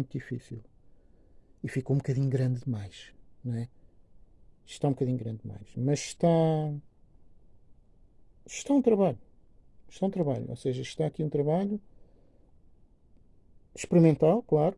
muito difícil. E ficou um bocadinho grande demais, não é? Está um bocadinho grande demais. Mas está. Está um trabalho. Está um trabalho. Ou seja, está aqui um trabalho experimental, claro,